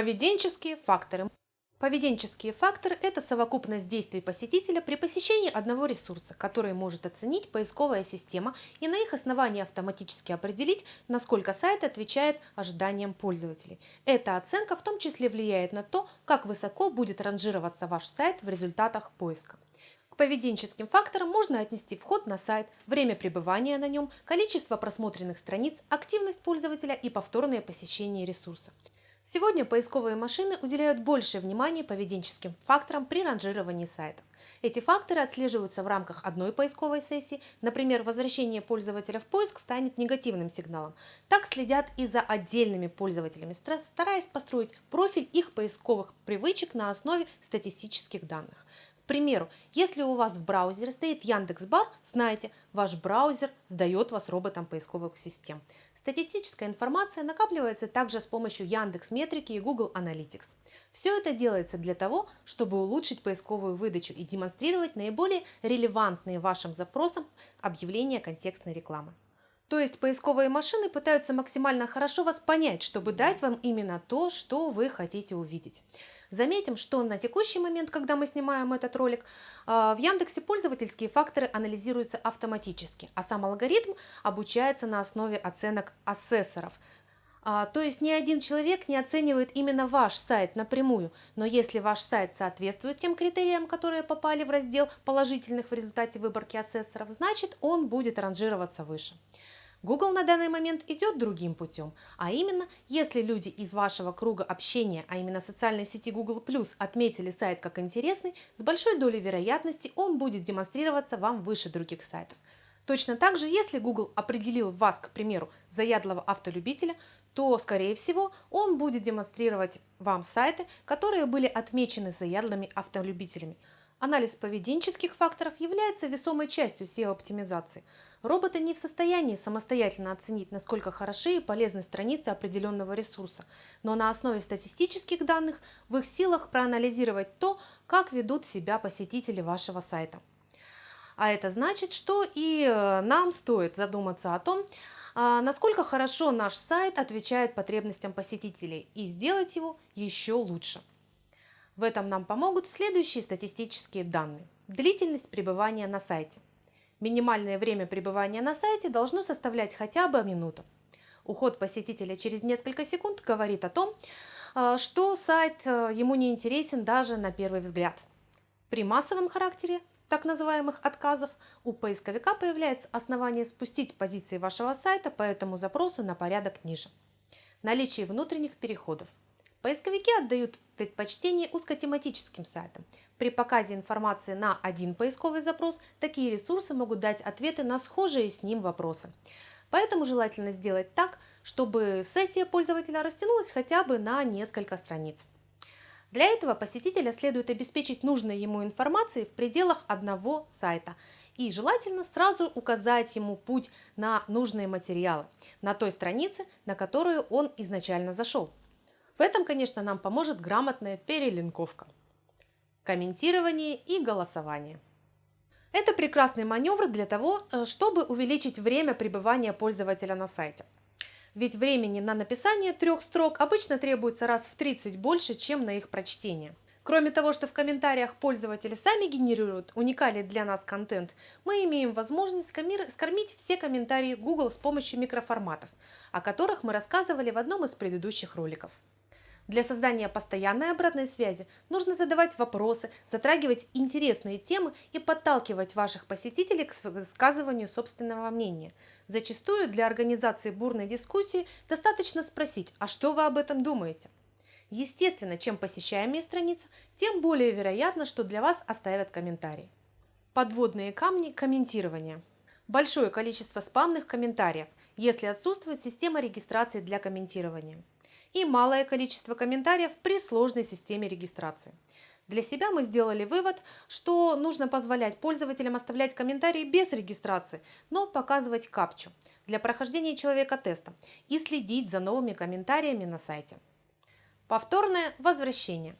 Поведенческие факторы. Поведенческие факторы – это совокупность действий посетителя при посещении одного ресурса, который может оценить поисковая система и на их основании автоматически определить, насколько сайт отвечает ожиданиям пользователей. Эта оценка в том числе влияет на то, как высоко будет ранжироваться ваш сайт в результатах поиска. К поведенческим факторам можно отнести вход на сайт, время пребывания на нем, количество просмотренных страниц, активность пользователя и повторное посещение ресурса. Сегодня поисковые машины уделяют больше внимания поведенческим факторам при ранжировании сайтов. Эти факторы отслеживаются в рамках одной поисковой сессии, например, возвращение пользователя в поиск станет негативным сигналом. Так следят и за отдельными пользователями, стараясь построить профиль их поисковых привычек на основе статистических данных примеру, если у вас в браузере стоит Яндекс.Бар, знайте, ваш браузер сдает вас роботам поисковых систем. Статистическая информация накапливается также с помощью Яндекс Метрики и Google Analytics. Все это делается для того, чтобы улучшить поисковую выдачу и демонстрировать наиболее релевантные вашим запросам объявления контекстной рекламы. То есть поисковые машины пытаются максимально хорошо вас понять, чтобы дать вам именно то, что вы хотите увидеть. Заметим, что на текущий момент, когда мы снимаем этот ролик, а, в Яндексе пользовательские факторы анализируются автоматически, а сам алгоритм обучается на основе оценок ассессоров. А, то есть ни один человек не оценивает именно ваш сайт напрямую, но если ваш сайт соответствует тем критериям, которые попали в раздел положительных в результате выборки ассессоров, значит он будет ранжироваться выше. Google на данный момент идет другим путем, а именно, если люди из вашего круга общения, а именно социальной сети Google+, отметили сайт как интересный, с большой долей вероятности он будет демонстрироваться вам выше других сайтов. Точно так же, если Google определил вас, к примеру, заядлого автолюбителя, то, скорее всего, он будет демонстрировать вам сайты, которые были отмечены заядлыми автолюбителями. Анализ поведенческих факторов является весомой частью SEO-оптимизации. Роботы не в состоянии самостоятельно оценить, насколько хороши и полезны страницы определенного ресурса, но на основе статистических данных в их силах проанализировать то, как ведут себя посетители вашего сайта. А это значит, что и э, нам стоит задуматься о том, а, насколько хорошо наш сайт отвечает потребностям посетителей и сделать его еще лучше. В этом нам помогут следующие статистические данные. Длительность пребывания на сайте. Минимальное время пребывания на сайте должно составлять хотя бы минуту. Уход посетителя через несколько секунд говорит о том, э, что сайт э, ему не интересен даже на первый взгляд. При массовом характере так называемых отказов у поисковика появляется основание спустить позиции вашего сайта по этому запросу на порядок ниже. Наличие внутренних переходов. Поисковики отдают предпочтение узкотематическим сайтам. При показе информации на один поисковый запрос такие ресурсы могут дать ответы на схожие с ним вопросы. Поэтому желательно сделать так, чтобы сессия пользователя растянулась хотя бы на несколько страниц. Для этого посетителя следует обеспечить нужной ему информацией в пределах одного сайта и желательно сразу указать ему путь на нужные материалы на той странице, на которую он изначально зашел. В этом, конечно, нам поможет грамотная перелинковка, комментирование и голосование. Это прекрасный маневр для того, э, чтобы увеличить время пребывания пользователя на сайте. Ведь времени на написание трех строк обычно требуется раз в 30 больше, чем на их прочтение. Кроме того, что в комментариях пользователи сами генерируют уникальный для нас контент, мы имеем возможность скормить все комментарии Google с помощью микроформатов, о которых мы рассказывали в одном из предыдущих роликов. Для создания постоянной обратной связи нужно задавать вопросы, затрагивать интересные темы и подталкивать ваших посетителей к высказыванию собственного мнения. Зачастую для организации бурной дискуссии достаточно спросить, а что вы об этом думаете? Естественно, чем посещаемее страница, тем более вероятно, что для вас оставят комментарий. Подводные камни комментирования. Большое количество спамных комментариев, если отсутствует система регистрации для комментирования и малое количество комментариев при сложной системе регистрации. Для себя мы сделали вывод, что нужно позволять пользователям оставлять комментарии без регистрации, но показывать капчу для прохождения человека теста и следить за новыми комментариями на сайте. Повторное возвращение.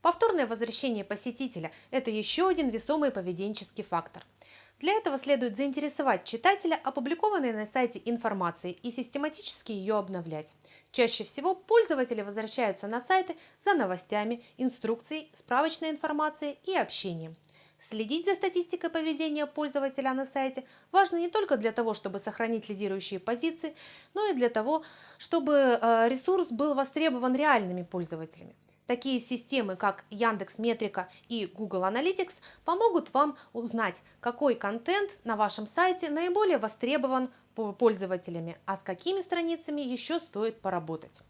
Повторное возвращение посетителя – это еще один весомый поведенческий фактор. Для этого следует заинтересовать читателя опубликованной на сайте информацией и систематически ее обновлять. Чаще всего пользователи возвращаются на сайты за новостями, инструкцией, справочной информацией и общением. Следить за статистикой поведения пользователя на сайте важно не только для того, чтобы сохранить лидирующие позиции, но и для того, чтобы э, ресурс был востребован реальными пользователями. Такие системы, как Яндекс Метрика и Google Analytics, помогут вам узнать, какой контент на вашем сайте наиболее востребован пользователями, а с какими страницами еще стоит поработать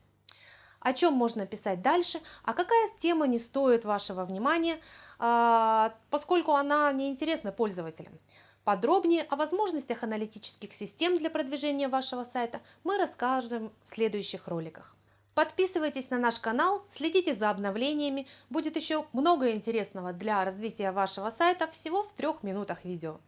о чем можно писать дальше, а какая тема не стоит вашего внимания, а, поскольку она не интересна пользователям. Подробнее о возможностях аналитических систем для продвижения вашего сайта мы расскажем в следующих роликах. Подписывайтесь на наш канал, следите за обновлениями, будет еще много интересного для развития вашего сайта всего в трех минутах видео.